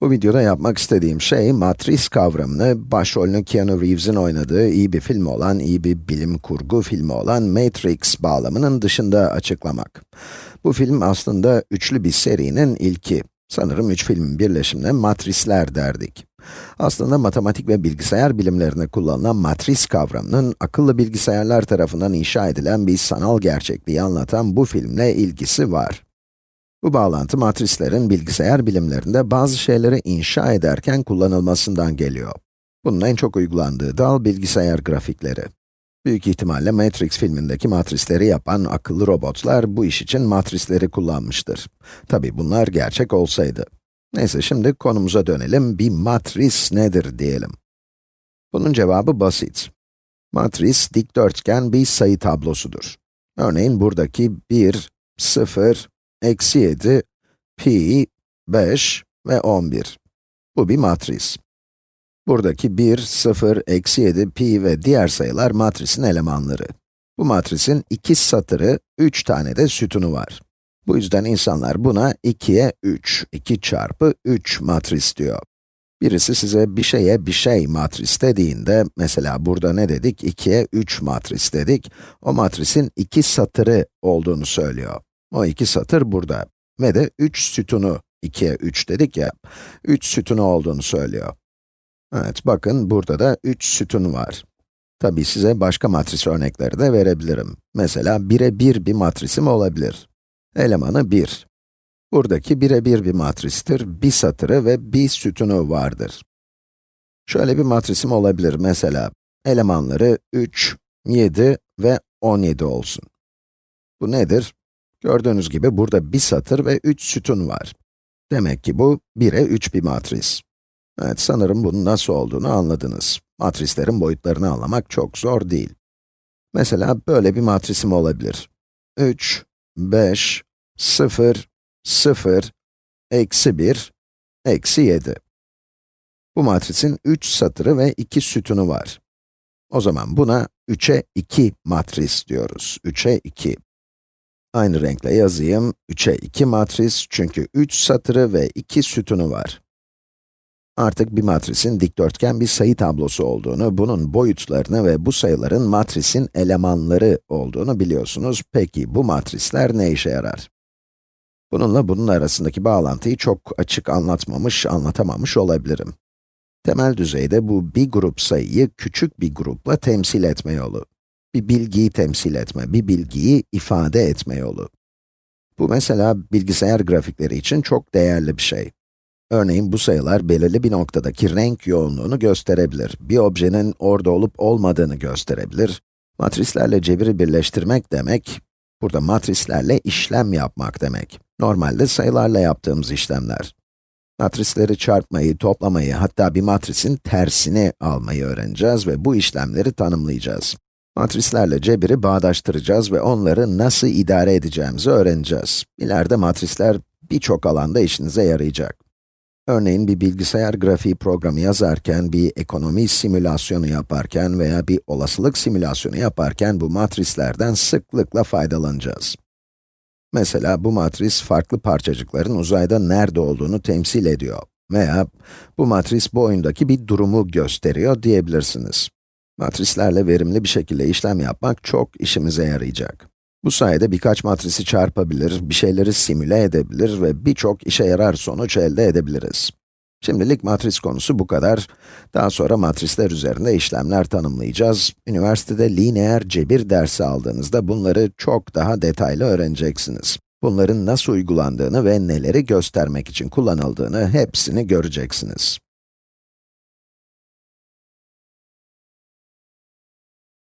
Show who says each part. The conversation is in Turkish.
Speaker 1: Bu videoda yapmak istediğim şey, matris kavramını, başrolünü Keanu Reeves'in oynadığı iyi bir film olan, iyi bir bilim kurgu filmi olan Matrix bağlamının dışında açıklamak. Bu film aslında üçlü bir serinin ilki. Sanırım üç filmin birleşimine matrisler derdik. Aslında matematik ve bilgisayar bilimlerinde kullanılan matris kavramının, akıllı bilgisayarlar tarafından inşa edilen bir sanal gerçekliği anlatan bu filmle ilgisi var. Bu bağlantı matrislerin bilgisayar bilimlerinde bazı şeyleri inşa ederken kullanılmasından geliyor. Bunun en çok uygulandığı dal bilgisayar grafikleri. Büyük ihtimalle Matrix filmindeki matrisleri yapan akıllı robotlar bu iş için matrisleri kullanmıştır. Tabi bunlar gerçek olsaydı. Neyse şimdi konumuza dönelim, bir matris nedir diyelim. Bunun cevabı basit. Matris, dikdörtgen bir sayı tablosudur. Örneğin buradaki 1, 0, eksi 7, pi, 5 ve 11. Bu bir matris. Buradaki 1, 0, eksi 7, pi ve diğer sayılar matrisin elemanları. Bu matrisin iki satırı, 3 tane de sütunu var. Bu yüzden insanlar buna 2'ye 3, 2 çarpı 3 matris diyor. Birisi size bir şeye bir şey matris dediğinde, mesela burada ne dedik? 2'ye 3 matris dedik. O matrisin iki satırı olduğunu söylüyor. O iki satır burada. Ve de 3 sütunu, 2'ye 3 dedik ya, 3 sütunu olduğunu söylüyor. Evet, bakın burada da 3 sütun var. Tabii size başka matris örnekleri de verebilirim. Mesela 1'e 1 bir matrisim olabilir. Elemanı 1. Buradaki 1'e 1 bir matristir, bir satırı ve bir sütunu vardır. Şöyle bir matrisim olabilir mesela, elemanları 3, 7 ve 17 olsun. Bu nedir? Gördüğünüz gibi burada bir satır ve 3 sütun var. Demek ki bu 1'e 3 bir matris. Evet, sanırım bunun nasıl olduğunu anladınız. Matrislerin boyutlarını anlamak çok zor değil. Mesela böyle bir matrisim olabilir. 3, 5, 0, 0, eksi 1, eksi 7. Bu matrisin 3 satırı ve 2 sütunu var. O zaman buna 3'e 2 matris diyoruz. 3'e 2. Aynı renkle yazayım. 3'e 2 matris çünkü 3 satırı ve 2 sütunu var. Artık bir matrisin dikdörtgen bir sayı tablosu olduğunu, bunun boyutlarını ve bu sayıların matrisin elemanları olduğunu biliyorsunuz. Peki bu matrisler ne işe yarar? Bununla bunun arasındaki bağlantıyı çok açık anlatmamış, anlatamamış olabilirim. Temel düzeyde bu bir grup sayıyı küçük bir grupla temsil etme yolu bir bilgiyi temsil etme, bir bilgiyi ifade etme yolu. Bu mesela bilgisayar grafikleri için çok değerli bir şey. Örneğin bu sayılar belirli bir noktadaki renk yoğunluğunu gösterebilir. Bir objenin orada olup olmadığını gösterebilir. Matrislerle cebiri birleştirmek demek, burada matrislerle işlem yapmak demek. Normalde sayılarla yaptığımız işlemler. Matrisleri çarpmayı, toplamayı, hatta bir matrisin tersini almayı öğreneceğiz ve bu işlemleri tanımlayacağız. Matrislerle cebiri bağdaştıracağız ve onları nasıl idare edeceğimizi öğreneceğiz. İleride matrisler birçok alanda işinize yarayacak. Örneğin bir bilgisayar grafiği programı yazarken, bir ekonomi simülasyonu yaparken veya bir olasılık simülasyonu yaparken bu matrislerden sıklıkla faydalanacağız. Mesela bu matris farklı parçacıkların uzayda nerede olduğunu temsil ediyor veya bu matris bu oyundaki bir durumu gösteriyor diyebilirsiniz. Matrislerle verimli bir şekilde işlem yapmak çok işimize yarayacak. Bu sayede birkaç matrisi çarpabilir, bir şeyleri simüle edebilir ve birçok işe yarar sonuç elde edebiliriz. Şimdilik matris konusu bu kadar. Daha sonra matrisler üzerinde işlemler tanımlayacağız. Üniversitede lineer cebir dersi aldığınızda bunları çok daha detaylı öğreneceksiniz. Bunların nasıl uygulandığını ve neleri göstermek için kullanıldığını hepsini göreceksiniz.